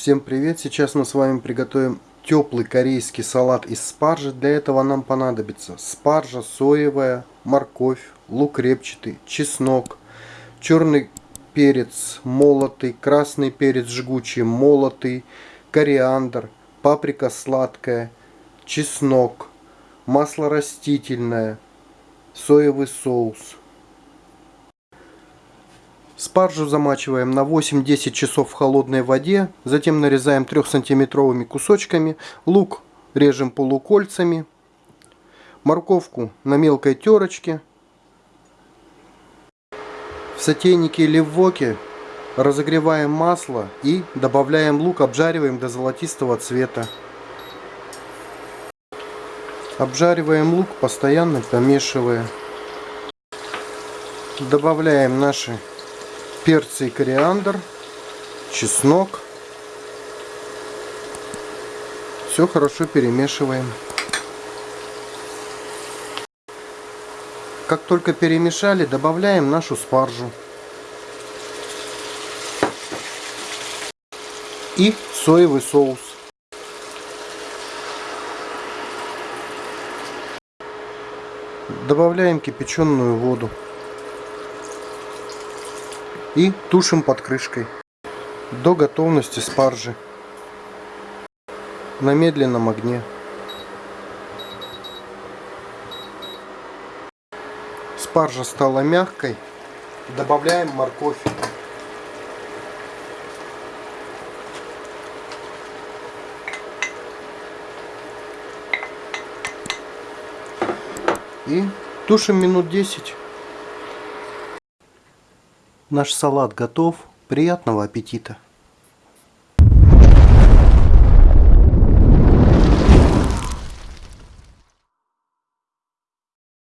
Всем привет! Сейчас мы с вами приготовим теплый корейский салат из спаржи. Для этого нам понадобится спаржа соевая, морковь, лук репчатый, чеснок, черный перец молотый, красный перец жгучий молотый, кориандр, паприка сладкая, чеснок, масло растительное, соевый соус. Спаржу замачиваем на 8-10 часов в холодной воде, затем нарезаем 3-сантиметровыми кусочками, лук режем полукольцами, морковку на мелкой терочке. В сотейнике или в воке разогреваем масло и добавляем лук, обжариваем до золотистого цвета. Обжариваем лук, постоянно помешивая. Добавляем наши перцы и кориандр, чеснок. Все хорошо перемешиваем. Как только перемешали, добавляем нашу спаржу. И соевый соус. Добавляем кипяченую воду и тушим под крышкой до готовности спаржи на медленном огне. Спаржа стала мягкой, добавляем морковь. И тушим минут 10. Наш салат готов. Приятного аппетита!